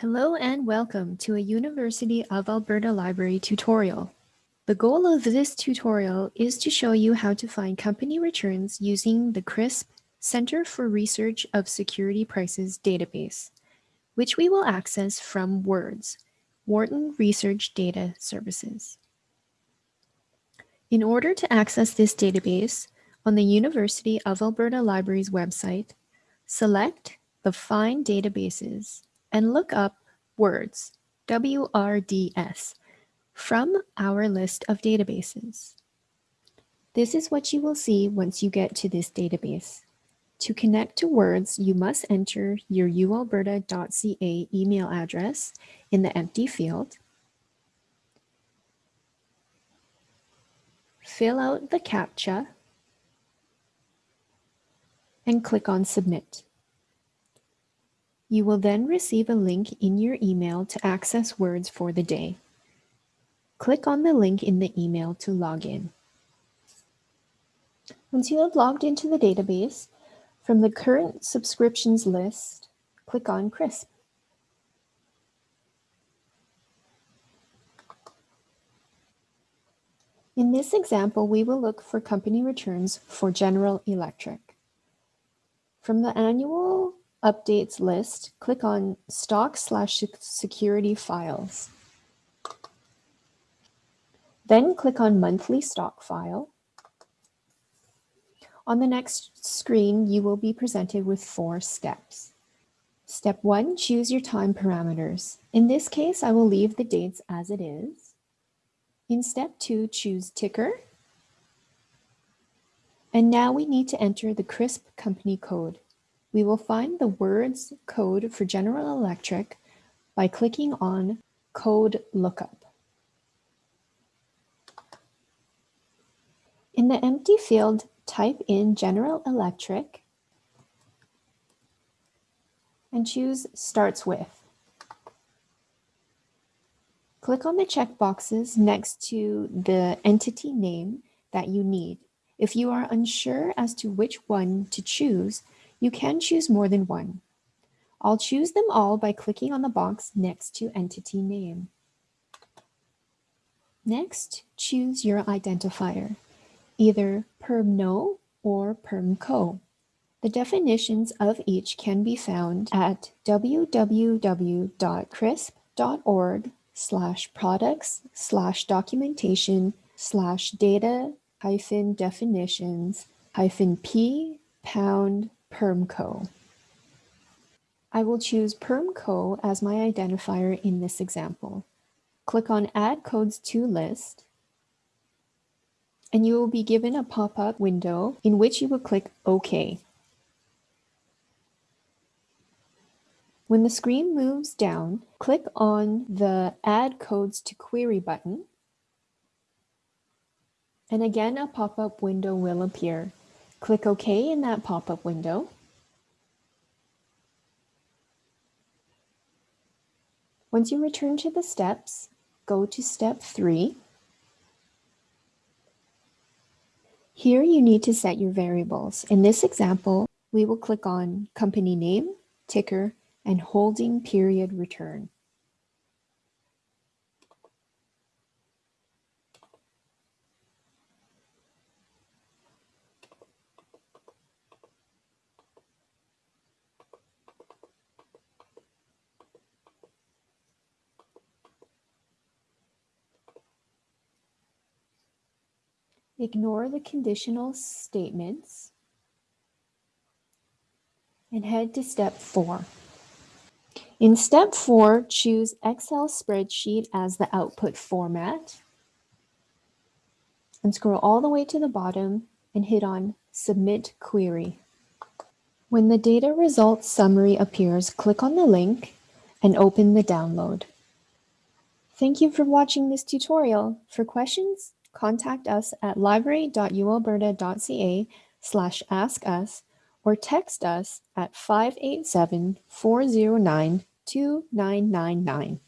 Hello and welcome to a University of Alberta Library tutorial. The goal of this tutorial is to show you how to find company returns using the CRSP Center for Research of Security Prices database, which we will access from WRDS, Wharton Research Data Services. In order to access this database, on the University of Alberta Library's website, select the Find Databases and look up WRDS, W-R-D-S, from our list of databases. This is what you will see once you get to this database. To connect to WRDS, you must enter your ualberta.ca email address in the empty field. Fill out the CAPTCHA and click on Submit. You will then receive a link in your email to access WRDS for the day. Click on the link in the email to log in. Once you have logged into the database, from the current subscriptions list, click on CRSP. In this example, we will look for company returns for General Electric. From the annual updates list, click on stock slash security files. Then click on monthly stock file. On the next screen, you will be presented with four steps. Step one, choose your time parameters. In this case, I will leave the dates as it is. In step two, choose ticker. And now we need to enter the CRSP company code. We will find the words code for General Electric by clicking on Code Lookup. In the empty field, type in General Electric and choose Starts With. Click on the checkboxes next to the entity name that you need. If you are unsure as to which one to choose, you can choose more than one. I'll choose them all by clicking on the box next to entity name. Next, choose your identifier, either perm-no or perm-co. The definitions of each can be found at www.crsp.org slash products slash documentation slash data hyphen definitions hyphen p pound PermCo. I will choose PermCo as my identifier in this example. Click on Add Codes to List, and you will be given a pop-up window in which you will click OK. When the screen moves down, click on the Add Codes to Query button, and again a pop-up window will appear. Click OK in that pop-up window. Once you return to the steps, go to step three. Here you need to set your variables. In this example, we will click on company name, ticker, and holding period return. Ignore the conditional statements and head to step four. In step four, choose Excel spreadsheet as the output format and scroll all the way to the bottom and hit on Submit Query. When the data results summary appears, click on the link and open the download. Thank you for watching this tutorial. For questions, contact us at library.ualberta.ca slash ask us or text us at 587 409 2999.